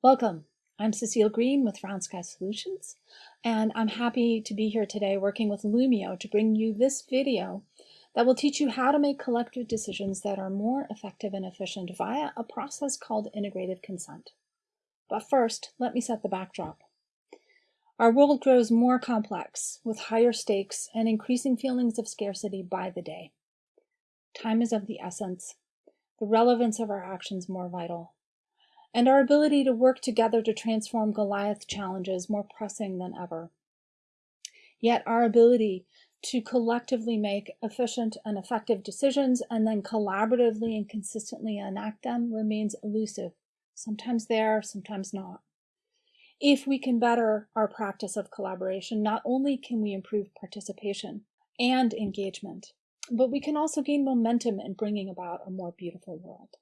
Welcome. I'm Cecile Green with Round Sky Solutions, and I'm happy to be here today working with Loomio to bring you this video that will teach you how to make collective decisions that are more effective and efficient via a process called integrative consent. But first, let me set the backdrop. Our world grows more complex, with higher stakes and increasing feelings of scarcity by the day. Time is of the essence, the relevance of our actions more vital, and our ability to work together to transform Goliath challenges more pressing than ever. Yet our ability to collectively make efficient and effective decisions and then collaboratively and consistently enact them remains elusive, sometimes there, sometimes not. If we can better our practice of collaboration, not only can we improve participation and engagement, but we can also gain momentum in bringing about a more beautiful world.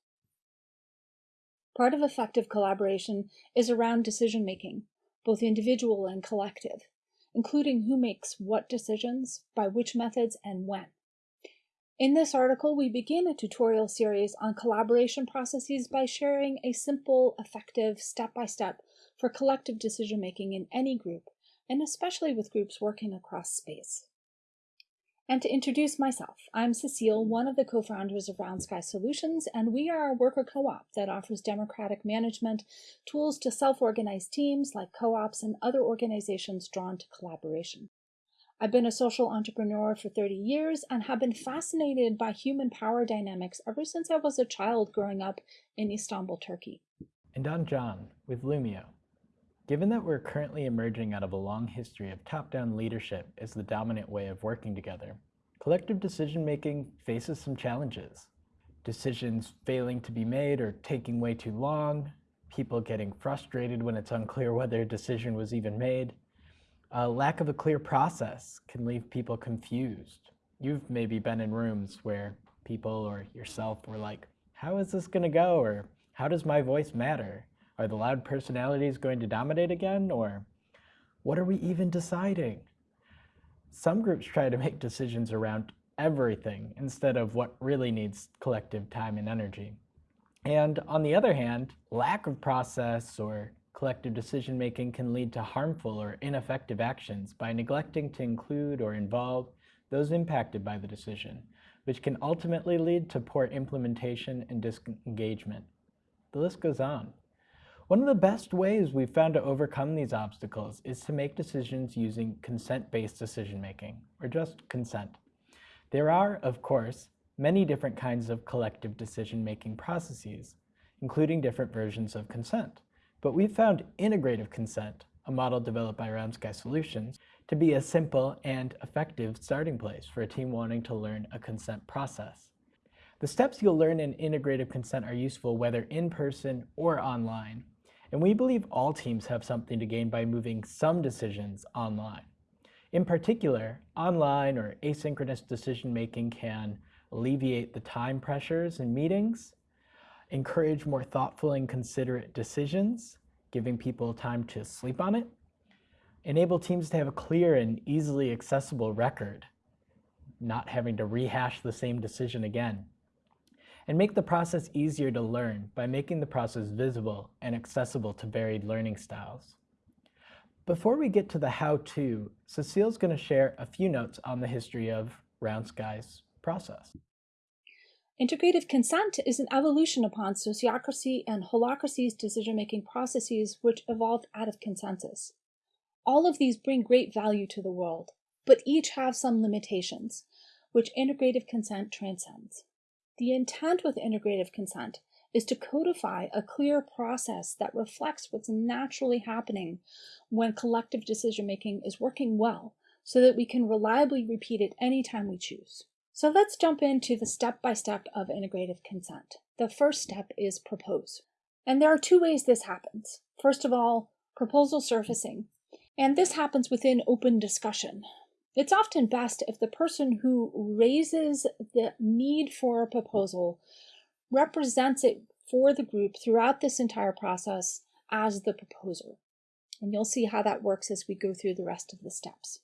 Part of effective collaboration is around decision making, both individual and collective, including who makes what decisions, by which methods, and when. In this article, we begin a tutorial series on collaboration processes by sharing a simple, effective, step-by-step -step for collective decision making in any group, and especially with groups working across space. And to introduce myself, I'm Cecile, one of the co-founders of Round Sky Solutions, and we are a worker co-op that offers democratic management tools to self-organize teams like co-ops and other organizations drawn to collaboration. I've been a social entrepreneur for 30 years and have been fascinated by human power dynamics ever since I was a child growing up in Istanbul, Turkey. And I'm John with Loomio. Given that we're currently emerging out of a long history of top-down leadership as the dominant way of working together, collective decision-making faces some challenges. Decisions failing to be made or taking way too long, people getting frustrated when it's unclear whether a decision was even made. A lack of a clear process can leave people confused. You've maybe been in rooms where people or yourself were like, how is this gonna go? Or how does my voice matter? Are the loud personalities going to dominate again? Or what are we even deciding? Some groups try to make decisions around everything instead of what really needs collective time and energy. And on the other hand, lack of process or collective decision making can lead to harmful or ineffective actions by neglecting to include or involve those impacted by the decision, which can ultimately lead to poor implementation and disengagement. The list goes on. One of the best ways we've found to overcome these obstacles is to make decisions using consent-based decision-making, or just consent. There are, of course, many different kinds of collective decision-making processes, including different versions of consent. But we've found integrative consent, a model developed by Round Sky Solutions, to be a simple and effective starting place for a team wanting to learn a consent process. The steps you'll learn in integrative consent are useful whether in person or online, and we believe all teams have something to gain by moving some decisions online. In particular, online or asynchronous decision-making can alleviate the time pressures in meetings, encourage more thoughtful and considerate decisions, giving people time to sleep on it, enable teams to have a clear and easily accessible record, not having to rehash the same decision again, and make the process easier to learn by making the process visible and accessible to varied learning styles. Before we get to the how-to, Cecile's going to share a few notes on the history of Round Sky's process. Integrative consent is an evolution upon sociocracy and holacracy's decision-making processes which evolved out of consensus. All of these bring great value to the world, but each have some limitations, which integrative consent transcends. The intent with integrative consent is to codify a clear process that reflects what's naturally happening when collective decision making is working well so that we can reliably repeat it anytime we choose. So let's jump into the step-by-step -step of integrative consent. The first step is propose. And there are two ways this happens. First of all, proposal surfacing. And this happens within open discussion. It's often best if the person who raises the need for a proposal represents it for the group throughout this entire process as the proposer. And you'll see how that works as we go through the rest of the steps.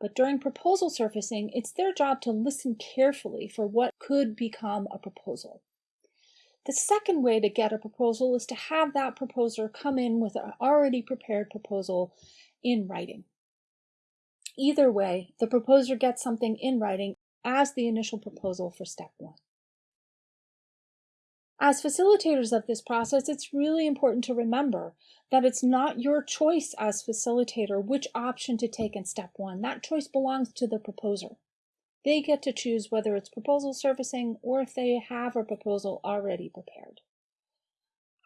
But during proposal surfacing, it's their job to listen carefully for what could become a proposal. The second way to get a proposal is to have that proposer come in with an already prepared proposal in writing. Either way, the proposer gets something in writing as the initial proposal for step one. As facilitators of this process, it's really important to remember that it's not your choice as facilitator which option to take in step one. That choice belongs to the proposer. They get to choose whether it's proposal surfacing or if they have a proposal already prepared.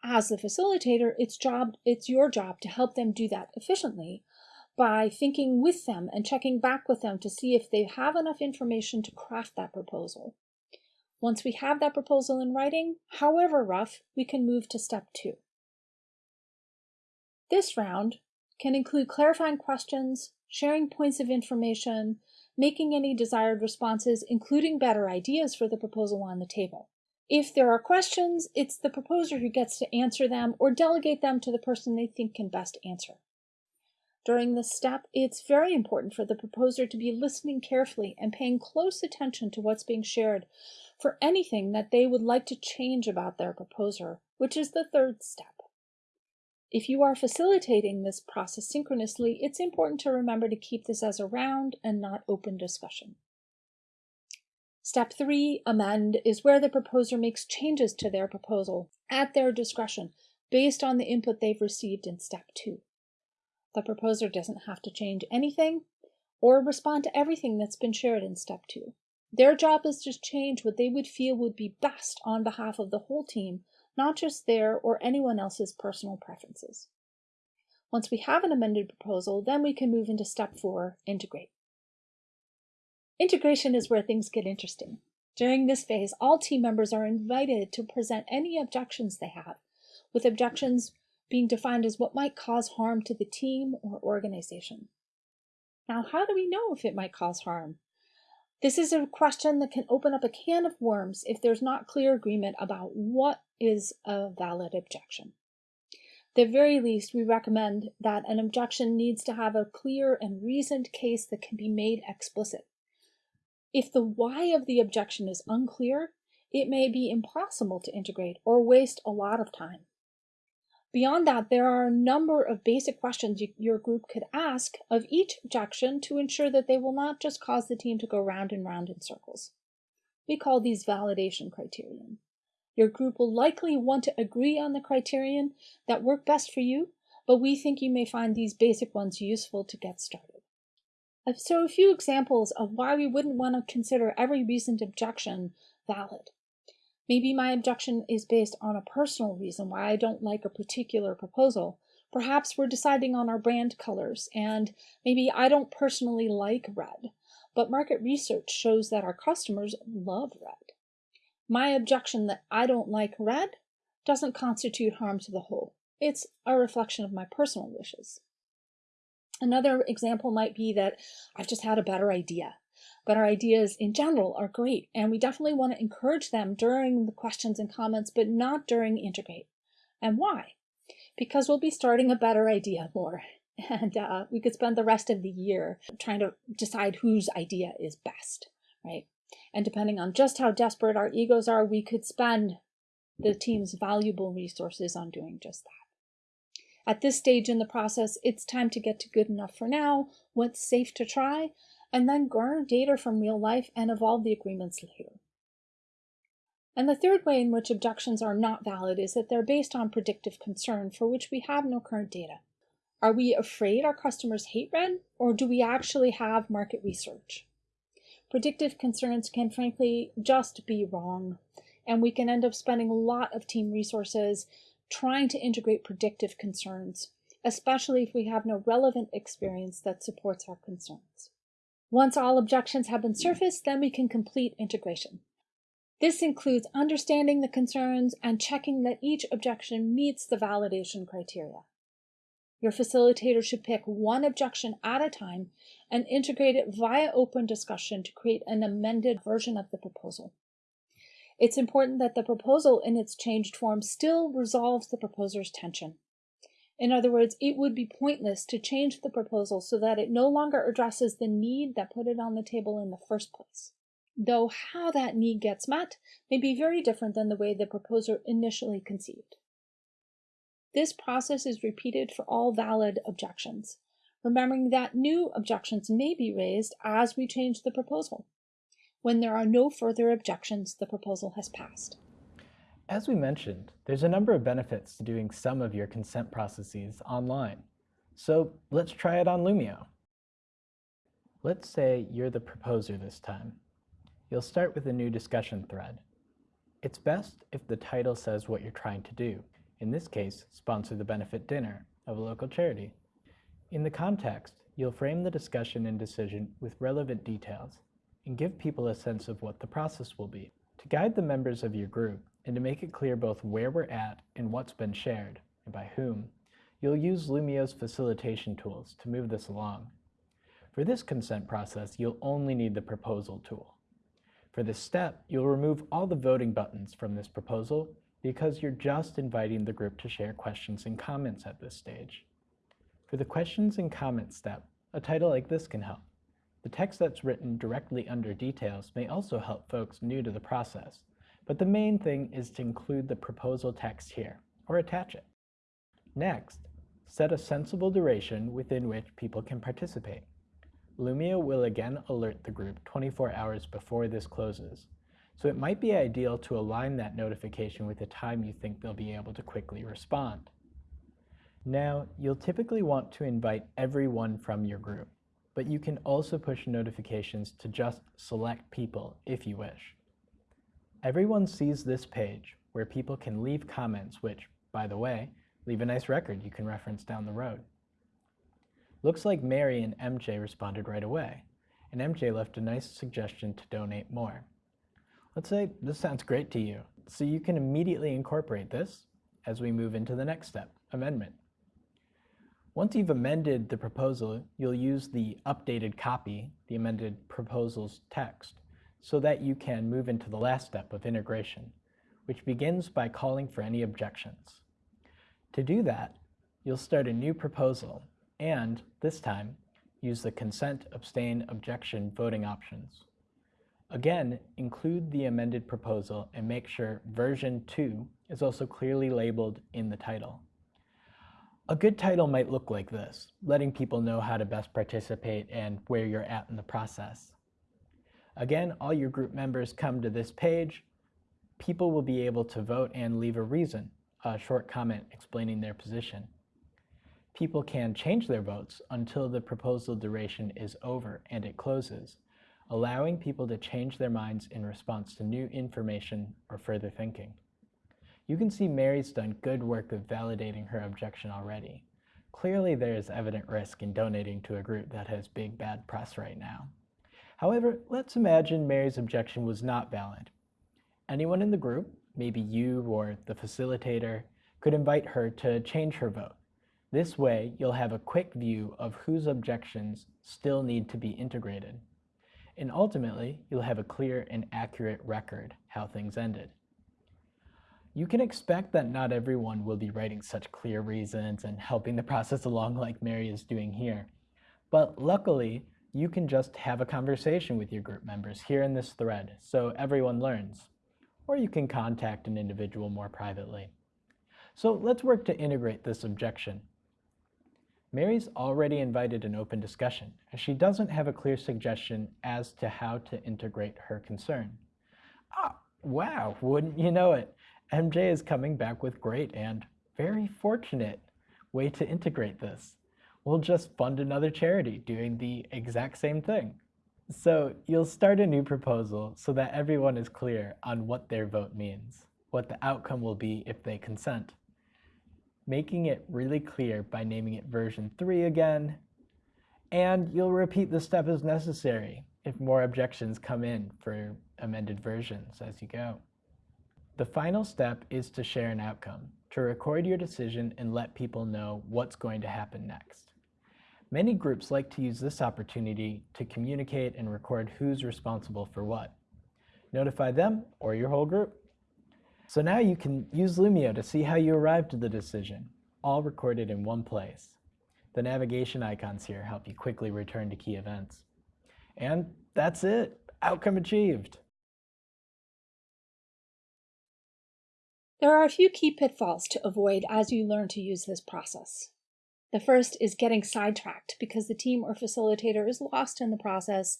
As the facilitator, it's job it's your job to help them do that efficiently by thinking with them and checking back with them to see if they have enough information to craft that proposal. Once we have that proposal in writing, however rough, we can move to step two. This round can include clarifying questions, sharing points of information, making any desired responses, including better ideas for the proposal on the table. If there are questions, it's the proposer who gets to answer them or delegate them to the person they think can best answer. During this step, it's very important for the proposer to be listening carefully and paying close attention to what's being shared for anything that they would like to change about their proposer, which is the third step. If you are facilitating this process synchronously, it's important to remember to keep this as a round and not open discussion. Step three, amend, is where the proposer makes changes to their proposal at their discretion based on the input they've received in step two. The proposer doesn't have to change anything or respond to everything that's been shared in step two. Their job is to change what they would feel would be best on behalf of the whole team, not just their or anyone else's personal preferences. Once we have an amended proposal, then we can move into step four, integrate. Integration is where things get interesting. During this phase, all team members are invited to present any objections they have, with objections being defined as what might cause harm to the team or organization. Now, how do we know if it might cause harm? This is a question that can open up a can of worms if there's not clear agreement about what is a valid objection. At the very least, we recommend that an objection needs to have a clear and reasoned case that can be made explicit. If the why of the objection is unclear, it may be impossible to integrate or waste a lot of time. Beyond that, there are a number of basic questions you, your group could ask of each objection to ensure that they will not just cause the team to go round and round in circles. We call these validation criterion. Your group will likely want to agree on the criterion that work best for you, but we think you may find these basic ones useful to get started. So a few examples of why we wouldn't want to consider every reasoned objection valid. Maybe my objection is based on a personal reason why I don't like a particular proposal. Perhaps we're deciding on our brand colors, and maybe I don't personally like red, but market research shows that our customers love red. My objection that I don't like red doesn't constitute harm to the whole. It's a reflection of my personal wishes. Another example might be that I've just had a better idea but our ideas in general are great and we definitely want to encourage them during the questions and comments but not during integrate. And why? Because we'll be starting a better idea more and uh, we could spend the rest of the year trying to decide whose idea is best right? And depending on just how desperate our egos are we could spend the team's valuable resources on doing just that. At this stage in the process it's time to get to good enough for now. What's safe to try and then garner data from real life and evolve the agreements later. And the third way in which objections are not valid is that they're based on predictive concern for which we have no current data. Are we afraid our customers hate red, or do we actually have market research? Predictive concerns can frankly just be wrong, and we can end up spending a lot of team resources trying to integrate predictive concerns, especially if we have no relevant experience that supports our concerns. Once all objections have been surfaced, then we can complete integration. This includes understanding the concerns and checking that each objection meets the validation criteria. Your facilitator should pick one objection at a time and integrate it via open discussion to create an amended version of the proposal. It's important that the proposal in its changed form still resolves the proposer's tension. In other words, it would be pointless to change the proposal so that it no longer addresses the need that put it on the table in the first place. though how that need gets met may be very different than the way the proposer initially conceived. This process is repeated for all valid objections, remembering that new objections may be raised as we change the proposal. When there are no further objections, the proposal has passed. As we mentioned, there's a number of benefits to doing some of your consent processes online. So let's try it on Loomio. Let's say you're the proposer this time. You'll start with a new discussion thread. It's best if the title says what you're trying to do. In this case, sponsor the benefit dinner of a local charity. In the context, you'll frame the discussion and decision with relevant details and give people a sense of what the process will be. To guide the members of your group and to make it clear both where we're at and what's been shared, and by whom, you'll use Loomio's facilitation tools to move this along. For this consent process, you'll only need the proposal tool. For this step, you'll remove all the voting buttons from this proposal because you're just inviting the group to share questions and comments at this stage. For the questions and comments step, a title like this can help. The text that's written directly under details may also help folks new to the process, but the main thing is to include the proposal text here, or attach it. Next, set a sensible duration within which people can participate. Loomio will again alert the group 24 hours before this closes, so it might be ideal to align that notification with the time you think they'll be able to quickly respond. Now, you'll typically want to invite everyone from your group but you can also push notifications to just select people if you wish. Everyone sees this page where people can leave comments which, by the way, leave a nice record you can reference down the road. Looks like Mary and MJ responded right away, and MJ left a nice suggestion to donate more. Let's say this sounds great to you, so you can immediately incorporate this as we move into the next step, amendment. Once you've amended the proposal, you'll use the updated copy, the amended proposal's text, so that you can move into the last step of integration, which begins by calling for any objections. To do that, you'll start a new proposal and, this time, use the consent, abstain, objection voting options. Again, include the amended proposal and make sure version 2 is also clearly labeled in the title. A good title might look like this, letting people know how to best participate and where you're at in the process. Again, all your group members come to this page. People will be able to vote and leave a reason, a short comment explaining their position. People can change their votes until the proposal duration is over and it closes, allowing people to change their minds in response to new information or further thinking. You can see Mary's done good work of validating her objection already. Clearly there is evident risk in donating to a group that has big bad press right now. However, let's imagine Mary's objection was not valid. Anyone in the group, maybe you or the facilitator, could invite her to change her vote. This way, you'll have a quick view of whose objections still need to be integrated. And ultimately, you'll have a clear and accurate record how things ended. You can expect that not everyone will be writing such clear reasons and helping the process along like Mary is doing here. But luckily, you can just have a conversation with your group members here in this thread so everyone learns. Or you can contact an individual more privately. So let's work to integrate this objection. Mary's already invited an open discussion, as she doesn't have a clear suggestion as to how to integrate her concern. Ah, wow, wouldn't you know it? MJ is coming back with great and very fortunate way to integrate this. We'll just fund another charity doing the exact same thing. So you'll start a new proposal so that everyone is clear on what their vote means, what the outcome will be if they consent. Making it really clear by naming it version 3 again, and you'll repeat the step as necessary if more objections come in for amended versions as you go. The final step is to share an outcome, to record your decision and let people know what's going to happen next. Many groups like to use this opportunity to communicate and record who's responsible for what. Notify them or your whole group. So now you can use Loomio to see how you arrived at the decision, all recorded in one place. The navigation icons here help you quickly return to key events. And that's it. Outcome achieved. There are a few key pitfalls to avoid as you learn to use this process. The first is getting sidetracked because the team or facilitator is lost in the process,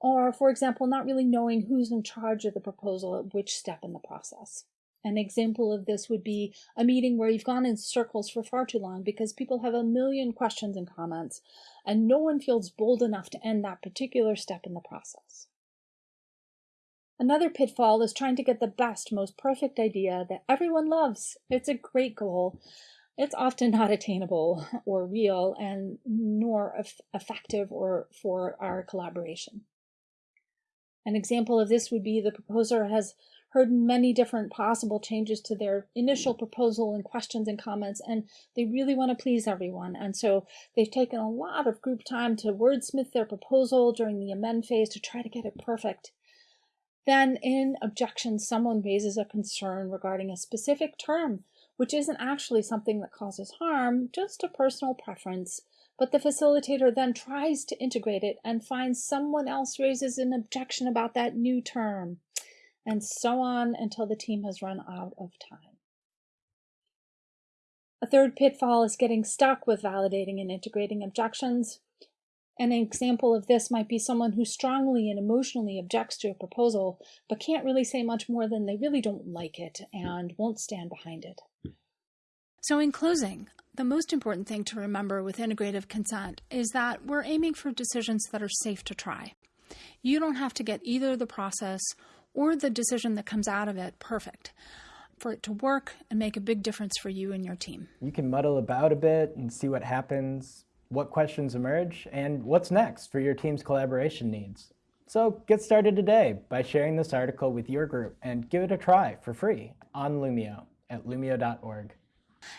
or, for example, not really knowing who's in charge of the proposal at which step in the process. An example of this would be a meeting where you've gone in circles for far too long because people have a million questions and comments, and no one feels bold enough to end that particular step in the process. Another pitfall is trying to get the best, most perfect idea that everyone loves. It's a great goal. It's often not attainable or real and nor effective or for our collaboration. An example of this would be the proposer has heard many different possible changes to their initial proposal and questions and comments, and they really want to please everyone. And so they've taken a lot of group time to wordsmith their proposal during the amend phase to try to get it perfect. Then in objection, someone raises a concern regarding a specific term, which isn't actually something that causes harm, just a personal preference. But the facilitator then tries to integrate it and finds someone else raises an objection about that new term, and so on until the team has run out of time. A third pitfall is getting stuck with validating and integrating objections. An example of this might be someone who strongly and emotionally objects to a proposal, but can't really say much more than they really don't like it and won't stand behind it. So, in closing, the most important thing to remember with integrative consent is that we're aiming for decisions that are safe to try. You don't have to get either the process or the decision that comes out of it perfect for it to work and make a big difference for you and your team. You can muddle about a bit and see what happens, what questions emerge, and what's next for your team's collaboration needs. So get started today by sharing this article with your group and give it a try for free on Loomio at loomio.org.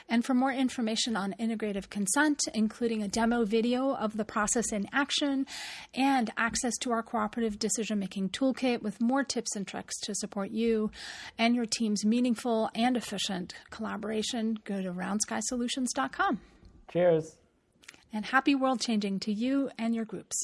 And for more information on integrative consent, including a demo video of the process in action and access to our cooperative decision making toolkit with more tips and tricks to support you and your team's meaningful and efficient collaboration, go to roundskysolutions.com. Cheers and happy world changing to you and your groups.